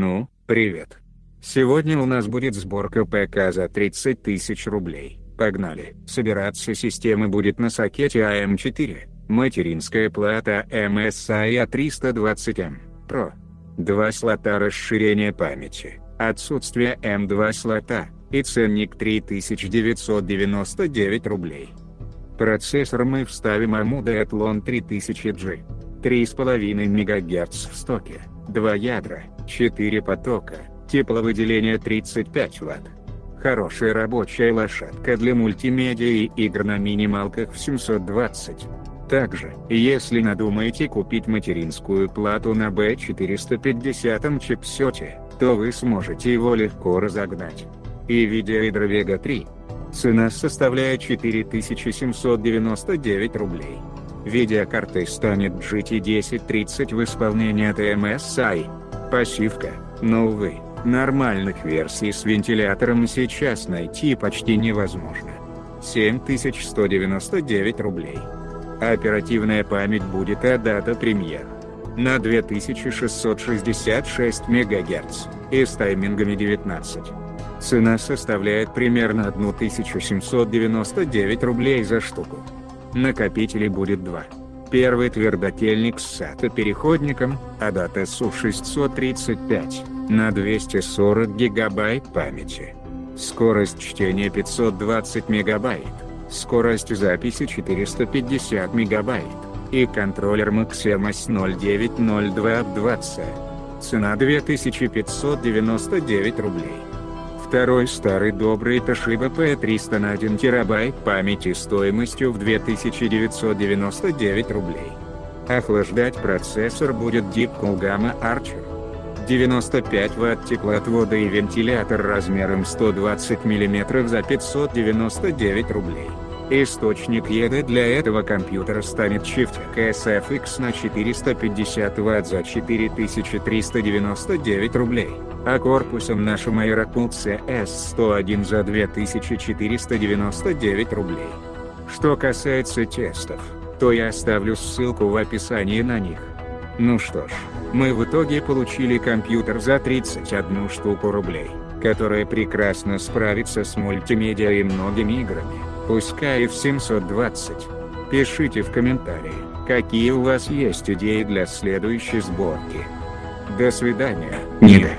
Ну, привет. Сегодня у нас будет сборка ПК за 30 тысяч рублей. Погнали. Собираться системы будет на сокете АМ4, материнская плата MSI A320M Pro. Два слота расширения памяти, отсутствие M2 слота, и ценник 3999 рублей. Процессор мы вставим AMD Athlon 3000G. 3,5 МГц в стоке, 2 ядра, 4 потока, тепловыделение 35 Вт. Хорошая рабочая лошадка для мультимедиа и игр на минималках в 720. Также, если надумаете купить материнскую плату на B450 чипсете, то вы сможете его легко разогнать. И видеоидро Vega 3. Цена составляет 4799 рублей. Видеокартой станет GT 1030 в исполнении от MSI. Пассивка, но увы, нормальных версий с вентилятором сейчас найти почти невозможно. 7199 рублей. Оперативная память будет от дата премьер. На 2666 МГц, и с таймингами 19. Цена составляет примерно 1799 рублей за штуку. Накопителей будет два. Первый твердотельник с SATA переходником, ADAT SU635, на 240 гигабайт памяти. Скорость чтения 520 мегабайт, скорость записи 450 мегабайт, и контроллер Maximus 090220. Цена 2599 рублей. Второй старый добрый Toshiba P300 на 1 терабайт памяти стоимостью в 2999 рублей. Охлаждать процессор будет Deepcool Gamma Archer. 95 Вт теплоотвода и вентилятор размером 120 мм за 599 рублей. Источник еды для этого компьютера станет Shift KSFX на 450 Вт за 4399 рублей а корпусом нашим Aerocool CS101 за 2499 рублей. Что касается тестов, то я оставлю ссылку в описании на них. Ну что ж, мы в итоге получили компьютер за 31 штуку рублей, которая прекрасно справится с мультимедиа и многими играми, пускай и в 720. Пишите в комментарии, какие у вас есть идеи для следующей сборки. До свидания. Нида.